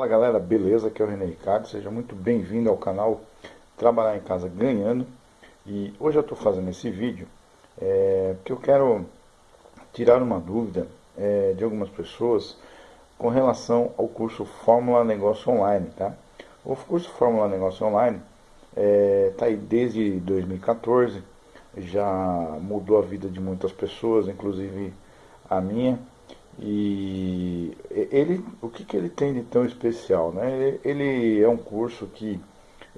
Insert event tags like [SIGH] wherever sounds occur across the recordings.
Fala galera, beleza? Aqui é o René Ricardo, seja muito bem-vindo ao canal Trabalhar em Casa Ganhando E hoje eu estou fazendo esse vídeo é, porque eu quero tirar uma dúvida é, de algumas pessoas com relação ao curso Fórmula Negócio Online, tá? O curso Fórmula Negócio Online está é, tá aí desde 2014, já mudou a vida de muitas pessoas, inclusive a minha e ele, o que, que ele tem de tão especial? Né? Ele, ele é um curso que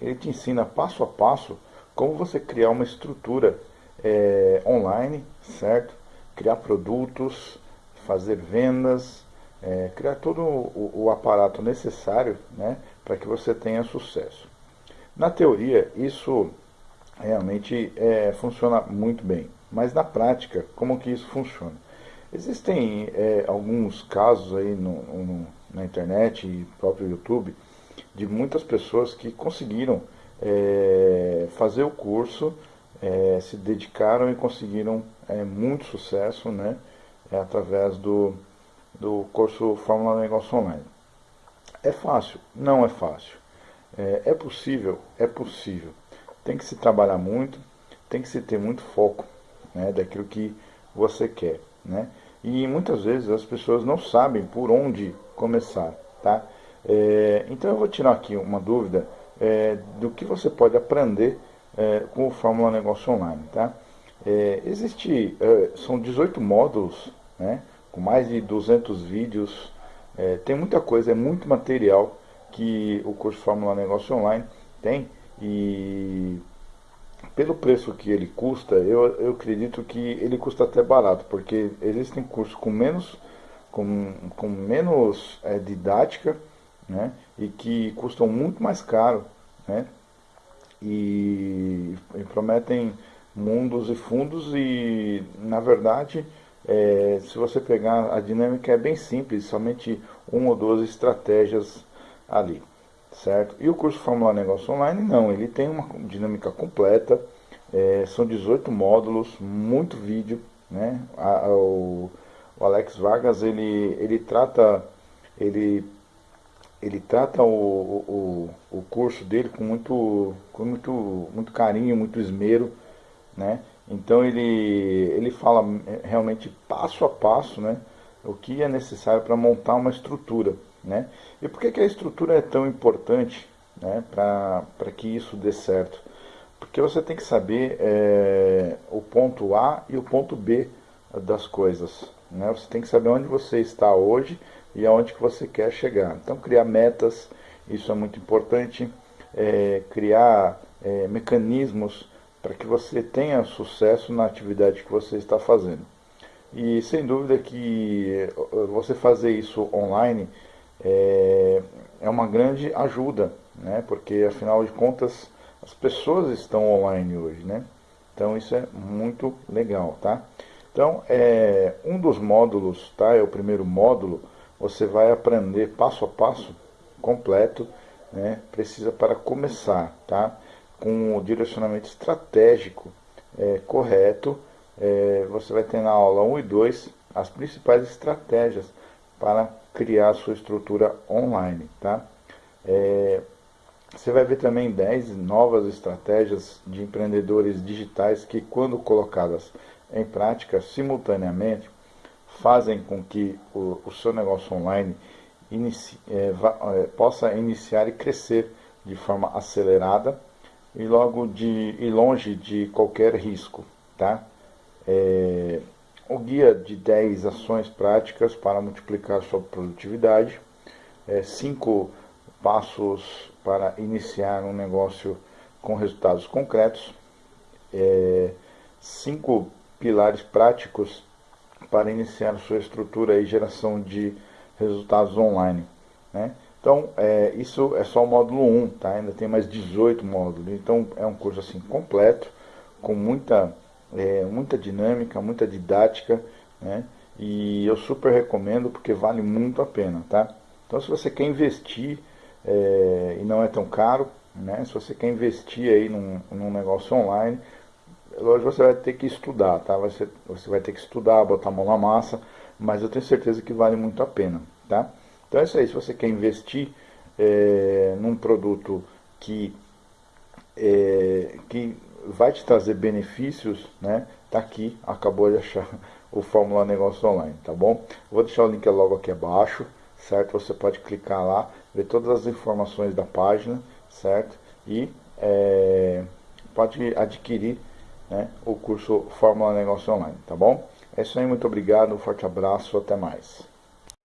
ele te ensina passo a passo como você criar uma estrutura é, online, certo? Criar produtos, fazer vendas, é, criar todo o, o, aparato necessário né, para que você tenha sucesso. Na teoria, isso realmente é, funciona muito bem, mas na prática, como que isso funciona? Existem é, alguns casos aí no, no, na internet e próprio YouTube de muitas pessoas que conseguiram é, fazer o curso, é, se dedicaram e conseguiram é, muito sucesso né, é, através do, do curso Fórmula Negócio Online. É fácil? Não é fácil. É, é possível? É possível. Tem que se trabalhar muito, tem que se ter muito foco né, daquilo que você quer. Né? E muitas vezes as pessoas não sabem por onde começar, tá? É, então eu vou tirar aqui uma dúvida é, do que você pode aprender é, com o Fórmula Negócio Online, tá? É, existe, é, são 18 módulos, né? Com mais de 200 vídeos, é, tem muita coisa, é muito material que o curso Fórmula Negócio Online tem e pelo preço que ele custa, eu, eu acredito que ele custa até barato, porque existem cursos com menos, com, com menos é, didática, né, e que custam muito mais caro, né, e, e prometem mundos e fundos e, na verdade, é, se você pegar a dinâmica é bem simples, somente uma ou duas estratégias ali certo? E o curso Fórmula Negócio Online, não, ele tem uma dinâmica completa, é, são 18 módulos, muito vídeo, né? A, a, o, o, Alex Vargas, ele, ele trata, ele, ele trata o, o, o curso dele com muito, com muito, muito carinho, muito esmero, né? Então ele, ele fala realmente passo a passo, né? O que é necessário para montar uma estrutura. Né? E por que, que a estrutura é tão importante né, para que isso dê certo? Porque você tem que saber é, o ponto A e o ponto B das coisas. Né? Você tem que saber onde você está hoje e aonde que você quer chegar. Então criar metas, isso é muito importante. É, criar é, mecanismos para que você tenha sucesso na atividade que você está fazendo. E sem dúvida que você fazer isso online é, é uma grande ajuda, né? porque afinal de contas as pessoas estão online hoje, né? Então isso é muito legal, tá? Então, é, um dos módulos, tá? É o primeiro módulo, você vai aprender passo a passo, completo, né? Precisa para começar, tá? Com o direcionamento estratégico é, correto, é, você vai ter na aula 1 e 2 as principais estratégias para criar sua estrutura online, tá? É, você vai ver também 10 novas estratégias de empreendedores digitais que, quando colocadas em prática simultaneamente, fazem com que o, o seu negócio online inicie, é, va, é, possa iniciar e crescer de forma acelerada e logo de e longe de qualquer risco, tá? É, o guia de 10 ações práticas para multiplicar sua produtividade, é, cinco passos para iniciar um negócio com resultados concretos, é, cinco pilares práticos para iniciar sua estrutura e geração de resultados online. Né? Então, é, isso é só o módulo 1, tá? ainda tem mais 18 módulos, então é um curso assim completo, com muita é, muita dinâmica, muita didática, né? E eu super recomendo porque vale muito a pena, tá? Então se você quer investir é, e não é tão caro, né? Se você quer investir aí num, num negócio online, lógico você vai ter que estudar, tá? Você, você vai ter que estudar, botar a mão na massa, mas eu tenho certeza que vale muito a pena, tá? Então é isso aí, se você quer investir é, num produto que, é, que vai te trazer benefícios, né? Tá aqui, acabou de achar [LAUGHS] o Fórmula Negócio Online, tá bom? Vou deixar o link logo aqui abaixo, certo? Você pode clicar lá, ver todas as informações da página, certo? E é, pode adquirir né, o curso Fórmula Negócio Online, tá bom? É isso aí, muito obrigado, um forte abraço, até mais.